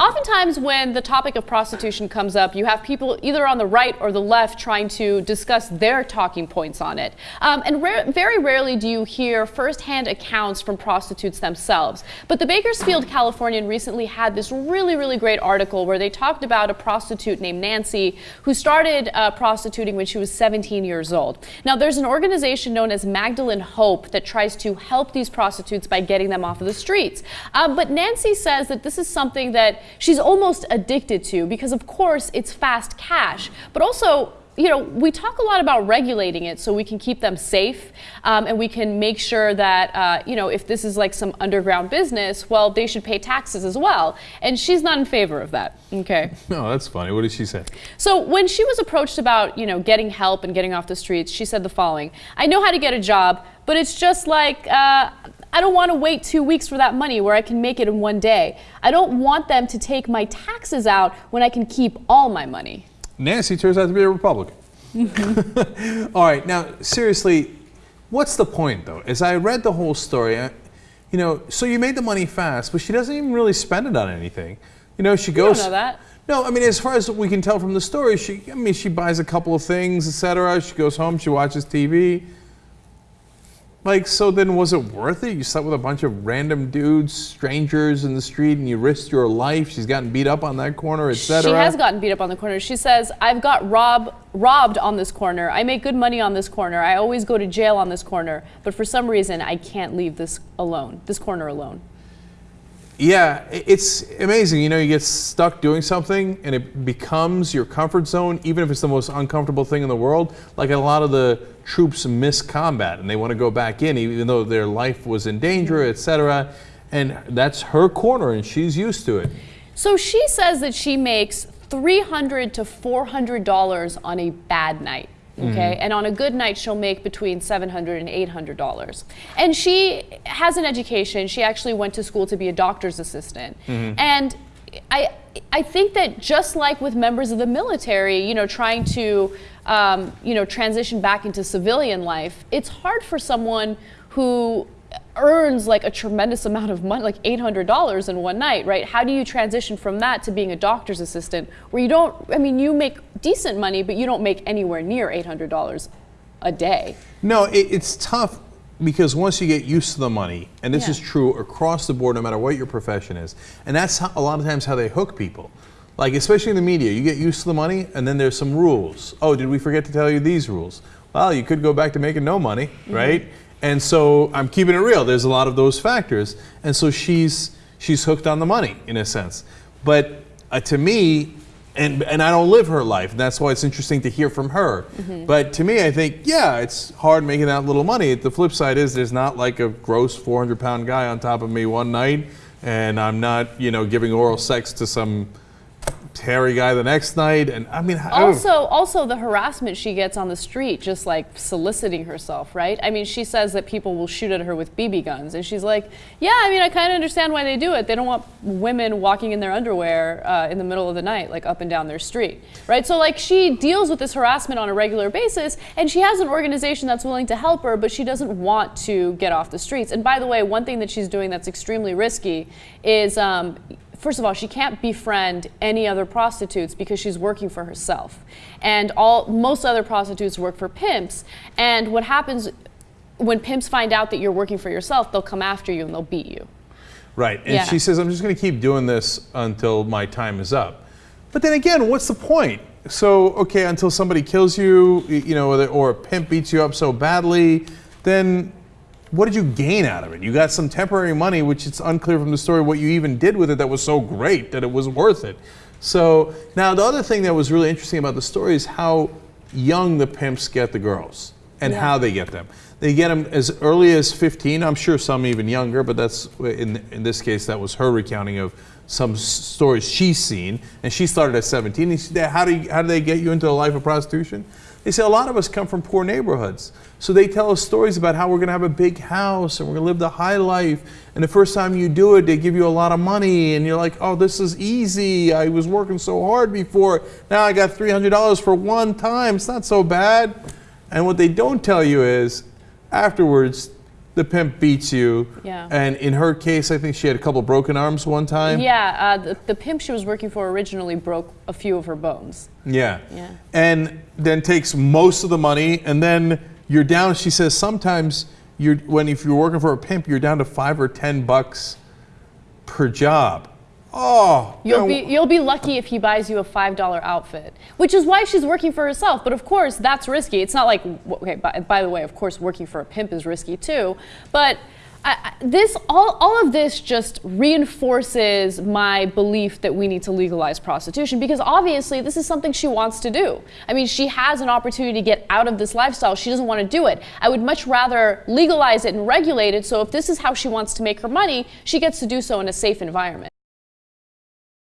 Oftentimes, when the topic of prostitution comes up, you have people either on the right or the left trying to discuss their talking points on it. Um, and very rarely do you hear firsthand accounts from prostitutes themselves. But the Bakersfield Californian recently had this really, really great article where they talked about a prostitute named Nancy who started uh, prostituting when she was 17 years old. Now, there's an organization known as Magdalene Hope that tries to help these prostitutes by getting them off of the streets. Uh, but Nancy says that this is something that she's almost addicted to because, of course, it's fast cash, but also you know, we talk a lot about regulating it so we can keep them safe um, and we can make sure that, uh, you know, if this is like some underground business, well, they should pay taxes as well. And she's not in favor of that. Okay. No, that's funny. What did she say? So when she was approached about, you know, getting help and getting off the streets, she said the following I know how to get a job, but it's just like, uh, I don't want to wait two weeks for that money where I can make it in one day. I don't want them to take my taxes out when I can keep all my money. Nancy turns out to be a Republican. all right, now seriously, what's the point though? As I read the whole story, I, you know, so you made the money fast, but she doesn't even really spend it on anything. You know, she goes. You don't know that. No, I mean, as far as we can tell from the story, she, I mean, she buys a couple of things, etc. She goes home, she watches TV. Like, so then was it worth it? You slept with a bunch of random dudes, strangers in the street, and you risked your life. She's gotten beat up on that corner, etc. She has gotten beat up on the corner. She says, I've got rob, robbed on this corner. I make good money on this corner. I always go to jail on this corner. But for some reason, I can't leave this alone, this corner alone. Yeah, it's amazing. You know, you get stuck doing something and it becomes your comfort zone, even if it's the most uncomfortable thing in the world. Like a lot of the troops miss combat and they want to go back in, even though their life was in danger, etc. And that's her corner, and she's used to it. So she says that she makes 300 to $400 on a bad night. Okay, mm-hmm. and on a good night, she'll make between $700 and $800. And she has an education. She actually went to school to be a doctor's assistant. Mm-hmm. And I, I think that just like with members of the military, you know, trying to, um, you know, transition back into civilian life, it's hard for someone who earns like a tremendous amount of money, like $800 in one night, right? How do you transition from that to being a doctor's assistant where you don't, I mean, you make decent money, but you don't make anywhere near $800 a day? No, it, it's tough because once you get used to the money, and this yeah. is true across the board, no matter what your profession is, and that's how, a lot of times how they hook people. Like, especially in the media, you get used to the money, and then there's some rules. Oh, did we forget to tell you these rules? Well, you could go back to making no money, mm -hmm. right? And so I'm keeping it real. There's a lot of those factors, and so she's she's hooked on the money in a sense. But uh, to me, and and I don't live her life, and that's why it's interesting to hear from her. Mm-hmm. But to me, I think yeah, it's hard making that little money. The flip side is there's not like a gross 400 pound guy on top of me one night, and I'm not you know giving oral sex to some hairy guy the next night, and I mean, also, also the harassment she gets on the street, just like soliciting herself, right? I mean, she says that people will shoot at her with BB guns, and she's like, yeah, I mean, I kind of understand why they do it. They don't want women walking in their underwear uh, in the middle of the night, like up and down their street, right? So like she deals with this harassment on a regular basis, and she has an organization that's willing to help her, but she doesn't want to get off the streets. And by the way, one thing that she's doing that's extremely risky is um, first of all, she can't befriend any other prostitutes because she's working for herself. And all most other prostitutes work for pimps. And what happens when pimps find out that you're working for yourself, they'll come after you and they'll beat you. Right. And yeah. she says, I'm just going to keep doing this until my time is up. But then again, what's the point? So, okay, until somebody kills you, you know, or a pimp beats you up so badly, then what did you gain out of it? You got some temporary money, which it's unclear from the story what you even did with it that was so great that it was worth it. So now the other thing that was really interesting about the story is how young the pimps get the girls and yeah. how they get them. They get them as early as 15. I'm sure some even younger, but that's in in this case that was her recounting of some stories she's seen, and she started at 17. How do you, how do they get you into the life of prostitution? They say a lot of us come from poor neighborhoods. So they tell us stories about how we're going to have a big house and we're going to live the high life. And the first time you do it, they give you a lot of money and you're like, oh, this is easy. I was working so hard before. Now I got $300 for one time. It's not so bad. And what they don't tell you is afterwards, the pimp beats you. Yeah. And in her case, I think she had a couple broken arms one time. Yeah, uh, the, the pimp she was working for originally broke a few of her bones. Yeah. Yeah. And then takes most of the money, and then you're down. She says sometimes you're when if you're working for a pimp, you're down to five or ten bucks per job. Oh, You'll be you'll be lucky if he buys you a five dollar outfit, which is why she's working for herself. But of course, that's risky. It's not like okay. By, by the way, of course, working for a pimp is risky too. But I, this all all of this just reinforces my belief that we need to legalize prostitution because obviously this is something she wants to do. I mean, she has an opportunity to get out of this lifestyle. She doesn't want to do it. I would much rather legalize it and regulate it. So if this is how she wants to make her money, she gets to do so in a safe environment.